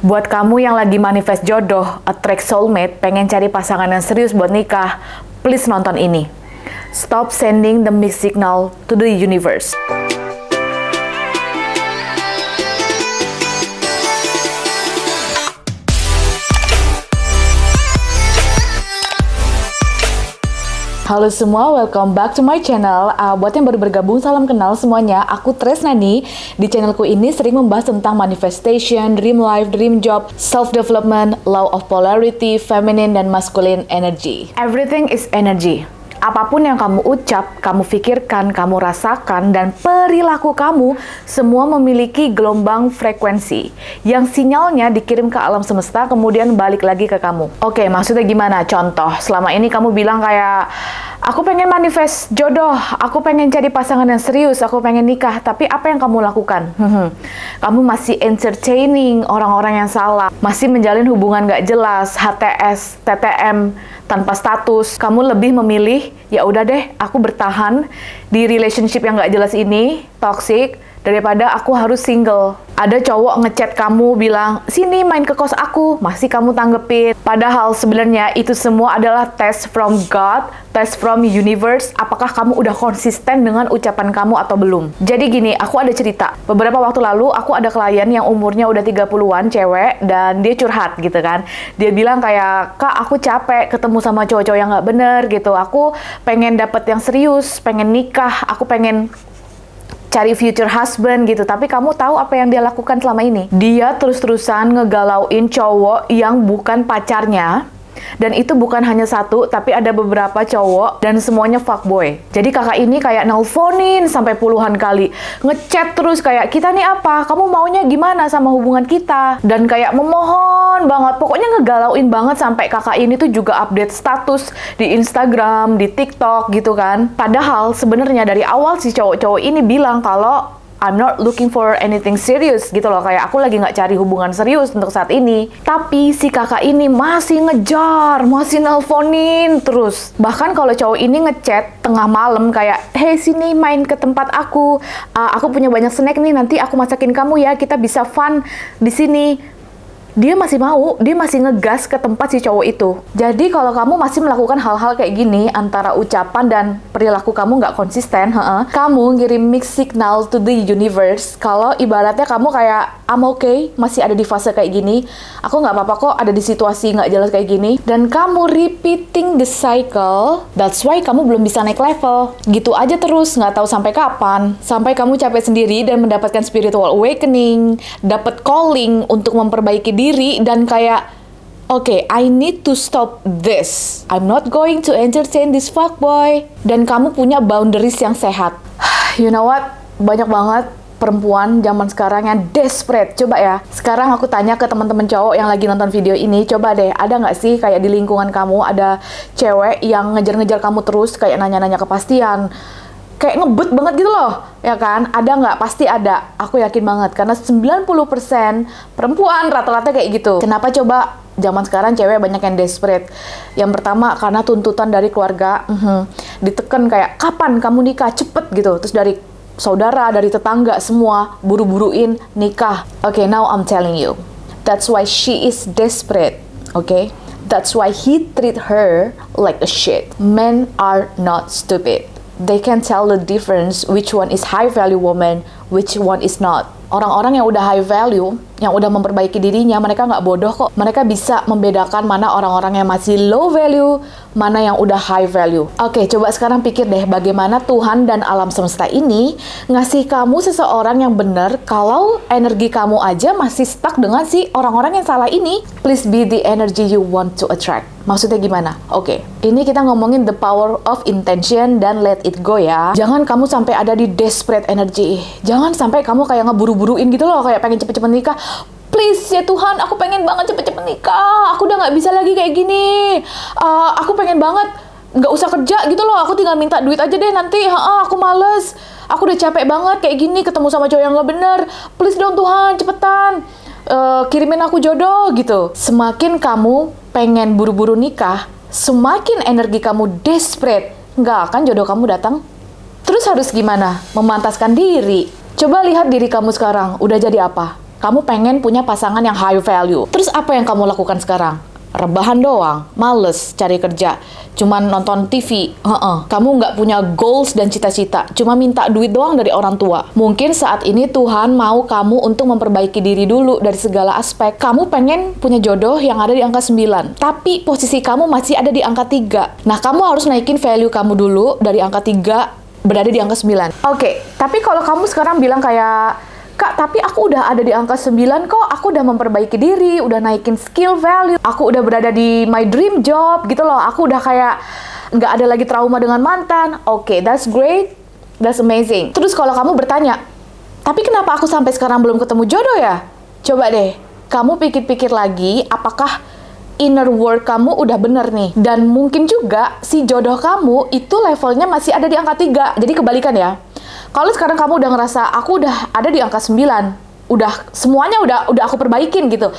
Buat kamu yang lagi manifest jodoh, attract soulmate, pengen cari pasangan yang serius buat nikah, please nonton ini. Stop sending the mixed signal to the universe. Halo semua, welcome back to my channel. Uh, buat yang baru bergabung, salam kenal semuanya. Aku Tresnani. Di channelku ini sering membahas tentang manifestation, dream life, dream job, self-development, law of polarity, feminine dan masculine energy. Everything is energy. Apa pun yang kamu ucap, kamu pikirkan, kamu rasakan, dan perilaku kamu semua memiliki gelombang frekuensi yang sinyalnya dikirim ke alam semesta kemudian balik lagi ke kamu. Oke, maksudnya gimana? Contoh, selama ini kamu bilang kayak aku pengen manifest jodoh, aku pengen jadi pasangan yang serius, aku pengen nikah, tapi apa yang kamu lakukan? kamu masih entertaining orang-orang yang salah, masih menjalin hubungan gak jelas, HTS, TTM, tanpa status, kamu lebih memilih ya udah deh aku bertahan di relationship yang gak jelas ini, toxic, daripada aku harus single. Ada cowok ngechat kamu bilang, sini main ke kos aku, masih kamu tanggepin. Padahal sebenarnya itu semua adalah test from God, test from universe, apakah kamu udah konsisten dengan ucapan kamu atau belum. Jadi gini, aku ada cerita. Beberapa waktu lalu, aku ada klien yang umurnya udah 30-an, cewek, dan dia curhat gitu kan. Dia bilang kayak, kak aku capek ketemu sama cowok-cowok yang gak bener gitu. Aku pengen dapet yang serius, pengen nikah, aku pengen cari future husband gitu. Tapi kamu tahu apa yang dia lakukan selama ini? Dia terus-terusan ngegalauin cowok yang bukan pacarnya dan itu bukan hanya satu, tapi ada beberapa cowok dan semuanya fuckboy. Jadi kakak ini kayak nelponin sampai puluhan kali. Ngechat terus kayak, kita nih apa? Kamu maunya gimana sama hubungan kita? Dan kayak memohon banget. Pokoknya ngegalauin banget sampai kakak ini tuh juga update status di Instagram, di TikTok gitu kan. Padahal sebenarnya dari awal si cowok-cowok ini bilang kalau I'm not looking for anything serious gitu loh. Kayak aku lagi nggak cari hubungan serius untuk saat ini. Tapi si kakak ini masih ngejar masih nelponin terus. Bahkan kalau cowok ini ngechat tengah malam kayak hey sini main ke tempat aku. Uh, aku punya banyak snack nih nanti aku masakin kamu ya. Kita bisa fun di sini dia masih mau, dia masih ngegas ke tempat si cowok itu. Jadi kalau kamu masih melakukan hal-hal kayak gini, antara ucapan dan perilaku kamu nggak konsisten, he -he, kamu ngirim mix signal to the universe, kalau ibaratnya kamu kayak, I'm okay, masih ada di fase kayak gini, aku nggak apa-apa kok ada di situasi nggak jelas kayak gini, dan kamu repeating the cycle, that's why kamu belum bisa naik level. Gitu aja terus, nggak tahu sampai kapan. Sampai kamu capek sendiri dan mendapatkan spiritual awakening, dapat calling untuk memperbaiki diri dan kayak oke, okay, I need to stop this. I'm not going to entertain this fuckboy. Dan kamu punya boundaries yang sehat. you know what? Banyak banget perempuan zaman sekarang yang desperate. Coba ya, sekarang aku tanya ke teman-teman cowok yang lagi nonton video ini, coba deh, ada nggak sih kayak di lingkungan kamu ada cewek yang ngejar-ngejar kamu terus, kayak nanya-nanya kepastian, kayak ngebut banget gitu loh, ya kan? Ada nggak? Pasti ada. Aku yakin banget, karena 90% perempuan rata-rata kayak gitu. Kenapa coba zaman sekarang cewek banyak yang desperate? Yang pertama, karena tuntutan dari keluarga, uh -huh, ditekan kayak, kapan kamu nikah? Cepet gitu. Terus dari saudara, dari tetangga, semua buru-buruin nikah. Oke, okay, now I'm telling you. That's why she is desperate, oke? Okay? That's why he treat her like a shit. Men are not stupid they can tell the difference which one is high value woman, which one is not. Orang-orang yang udah high value, yang udah memperbaiki dirinya, mereka nggak bodoh kok. Mereka bisa membedakan mana orang-orang yang masih low value, mana yang udah high value. Oke, coba sekarang pikir deh bagaimana Tuhan dan alam semesta ini ngasih kamu seseorang yang benar kalau energi kamu aja masih stuck dengan si orang-orang yang salah ini. Please be the energy you want to attract. Maksudnya gimana? Oke, okay. ini kita ngomongin the power of intention dan let it go ya. Jangan kamu sampai ada di desperate energy. Jangan sampai kamu kayak ngeburu-buruin gitu loh, kayak pengen cepet-cepet nikah. Please ya Tuhan, aku pengen banget cepet-cepet nikah. Aku udah nggak bisa lagi kayak gini. Uh, aku pengen banget nggak usah kerja gitu loh. Aku tinggal minta duit aja deh nanti. -ha, aku males. Aku udah capek banget kayak gini ketemu sama cowok yang nggak bener. Please dong Tuhan, cepetan uh, kirimin aku jodoh gitu. Semakin kamu pengen buru-buru nikah, semakin energi kamu desperate, nggak akan jodoh kamu datang. Terus harus gimana? Memantaskan diri. Coba lihat diri kamu sekarang, udah jadi apa? Kamu pengen punya pasangan yang high value. Terus apa yang kamu lakukan sekarang? rebahan doang, males cari kerja, cuman nonton TV, uh-uh. kamu nggak punya goals dan cita-cita, cuma minta duit doang dari orang tua. Mungkin saat ini Tuhan mau kamu untuk memperbaiki diri dulu dari segala aspek. Kamu pengen punya jodoh yang ada di angka 9, tapi posisi kamu masih ada di angka 3. Nah, kamu harus naikin value kamu dulu dari angka 3 berada di angka 9. Oke, okay, tapi kalau kamu sekarang bilang kayak Kak, tapi aku udah ada di angka 9 kok. Aku udah memperbaiki diri, udah naikin skill value. Aku udah berada di my dream job gitu loh. Aku udah kayak nggak ada lagi trauma dengan mantan. Oke, okay, that's great. That's amazing. Terus kalau kamu bertanya, tapi kenapa aku sampai sekarang belum ketemu jodoh ya? Coba deh, kamu pikir-pikir lagi apakah inner work kamu udah bener nih. Dan mungkin juga si jodoh kamu itu levelnya masih ada di angka 3. Jadi kebalikan ya kalau sekarang kamu udah ngerasa aku udah ada di angka 9, udah semuanya udah udah aku perbaikin gitu.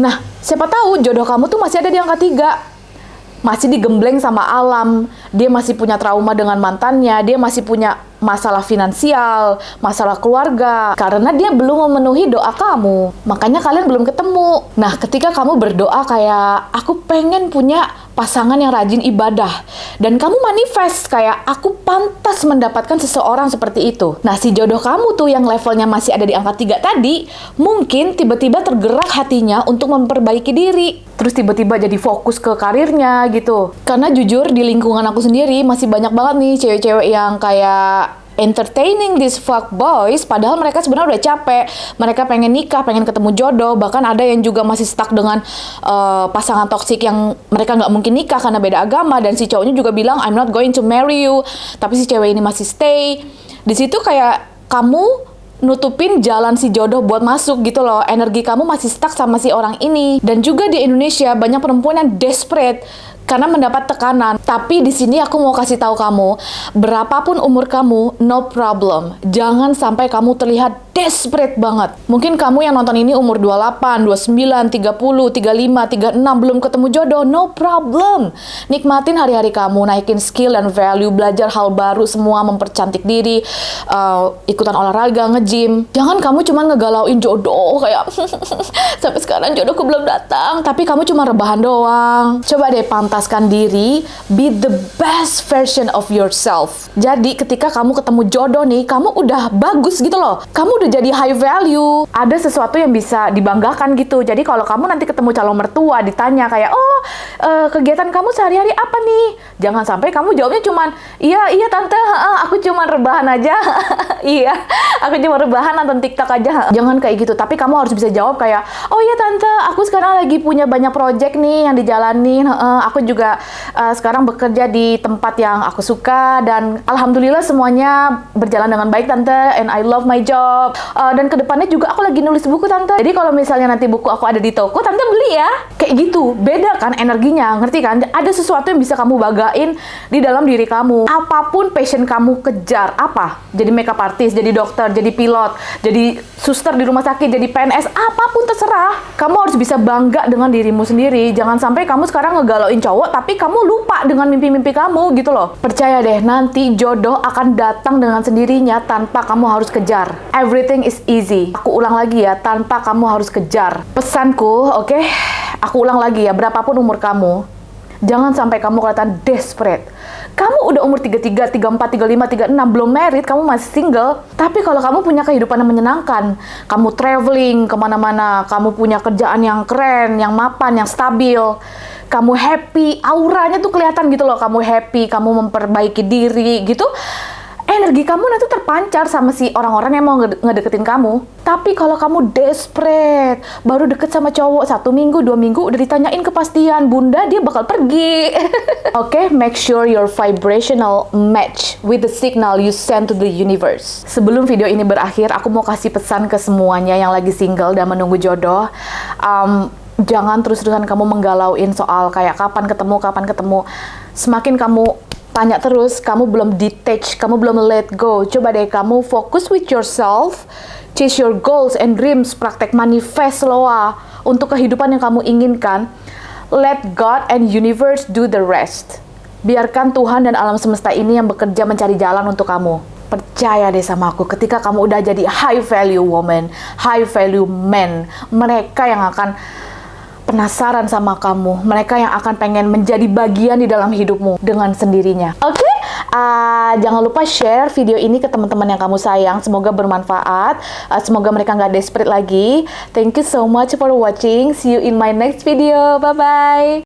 Nah, siapa tahu jodoh kamu tuh masih ada di angka 3 masih digembleng sama alam, dia masih punya trauma dengan mantannya, dia masih punya masalah finansial, masalah keluarga, karena dia belum memenuhi doa kamu. Makanya kalian belum ketemu. Nah, ketika kamu berdoa kayak, aku pengen punya pasangan yang rajin ibadah, dan kamu manifest kayak, aku pantas mendapatkan seseorang seperti itu. Nah, si jodoh kamu tuh yang levelnya masih ada di angka 3 tadi, mungkin tiba-tiba tergerak hatinya untuk memperbaiki diri. Terus tiba-tiba jadi fokus ke karirnya gitu. Karena jujur di lingkungan aku sendiri masih banyak banget nih cewek-cewek yang kayak entertaining these fuck boys padahal mereka sebenarnya udah capek mereka pengen nikah pengen ketemu jodoh bahkan ada yang juga masih stuck dengan uh, pasangan toksik yang mereka nggak mungkin nikah karena beda agama dan si cowoknya juga bilang I'm not going to marry you tapi si cewek ini masih stay di situ kayak kamu nutupin jalan si jodoh buat masuk gitu loh. Energi kamu masih stuck sama si orang ini. Dan juga di Indonesia banyak perempuan yang desperate karena mendapat tekanan. Tapi di sini aku mau kasih tahu kamu, berapapun umur kamu, no problem. Jangan sampai kamu terlihat desperate banget. Mungkin kamu yang nonton ini umur 28, 29, 30, 35, 36 belum ketemu jodoh, no problem. Nikmatin hari-hari kamu, naikin skill dan value, belajar hal baru semua, mempercantik diri, uh, ikutan olahraga, nge-gym. Jangan kamu cuma ngegalauin jodoh kayak sampai sekarang jodohku belum datang, tapi kamu cuma rebahan doang. Coba deh pantaskan diri, be the best version of yourself. Jadi ketika kamu ketemu jodoh nih, kamu udah bagus gitu loh. Kamu udah jadi high value. Ada sesuatu yang bisa dibanggakan gitu. Jadi kalau kamu nanti ketemu calon mertua ditanya kayak, "Oh, uh, kegiatan kamu sehari-hari apa nih?" Jangan sampai kamu jawabnya cuman, "Iya, iya tante, aku cuma rebahan aja." iya, aku cuma rebahan nonton TikTok aja. Jangan kayak gitu. Tapi kamu harus bisa jawab kayak, "Oh iya tante, aku sekarang lagi punya banyak project nih yang dijalanin. Aku juga uh, sekarang bekerja di tempat yang aku suka dan alhamdulillah semuanya berjalan dengan baik tante and I love my job. Uh, dan ke depannya juga aku lagi nulis buku tante. Jadi kalau misalnya nanti buku aku ada di toko tante beli ya. Kayak gitu. Beda kan energinya ngerti kan? Ada sesuatu yang bisa kamu bagain di dalam diri kamu. Apa pun passion kamu kejar apa? Jadi makeup artist jadi dokter jadi pilot jadi suster di rumah sakit jadi PNS apa pun terserah. Kamu harus bisa bangga dengan dirimu sendiri. Jangan sampai kamu sekarang ngegalauin cowok tapi kamu lupa dengan mimpi-mimpi kamu gitu loh percaya deh nanti jodoh akan datang dengan sendirinya tanpa kamu harus kejar every everything is easy. Aku ulang lagi ya, tanpa kamu harus kejar. Pesanku, oke? Okay? Aku ulang lagi ya, berapapun umur kamu, jangan sampai kamu kelihatan desperate. Kamu udah umur 33, 34, 35, 36, belum married, kamu masih single. Tapi kalau kamu punya kehidupan yang menyenangkan, kamu traveling ke mana-mana, kamu punya kerjaan yang keren, yang mapan, yang stabil, kamu happy, auranya tuh kelihatan gitu loh, kamu happy, kamu memperbaiki diri gitu energi kamu nanti terpancar sama si orang-orang yang mau ngedeketin kamu. Tapi kalau kamu desperate, baru deket sama cowok satu minggu, dua minggu, udah ditanyain kepastian, bunda dia bakal pergi. Oke, okay, make sure your vibrational match with the signal you send to the universe. Sebelum video ini berakhir, aku mau kasih pesan ke semuanya yang lagi single dan menunggu jodoh. Um, jangan terus-terusan kamu menggalauin soal kayak kapan ketemu, kapan ketemu. Semakin kamu tanya terus, kamu belum detach, kamu belum let go. Coba deh kamu fokus with yourself, chase your goals and dreams, praktek manifest loa untuk kehidupan yang kamu inginkan. Let God and universe do the rest. Biarkan Tuhan dan alam semesta ini yang bekerja mencari jalan untuk kamu. Percaya deh sama aku, ketika kamu udah jadi high value woman, high value man, mereka yang akan penasaran sama kamu, mereka yang akan pengen menjadi bagian di dalam hidupmu dengan sendirinya. Oke, okay? uh, jangan lupa share video ini ke teman-teman yang kamu sayang. Semoga bermanfaat. Uh, semoga mereka nggak desperate lagi. Thank you so much for watching. See you in my next video. Bye bye.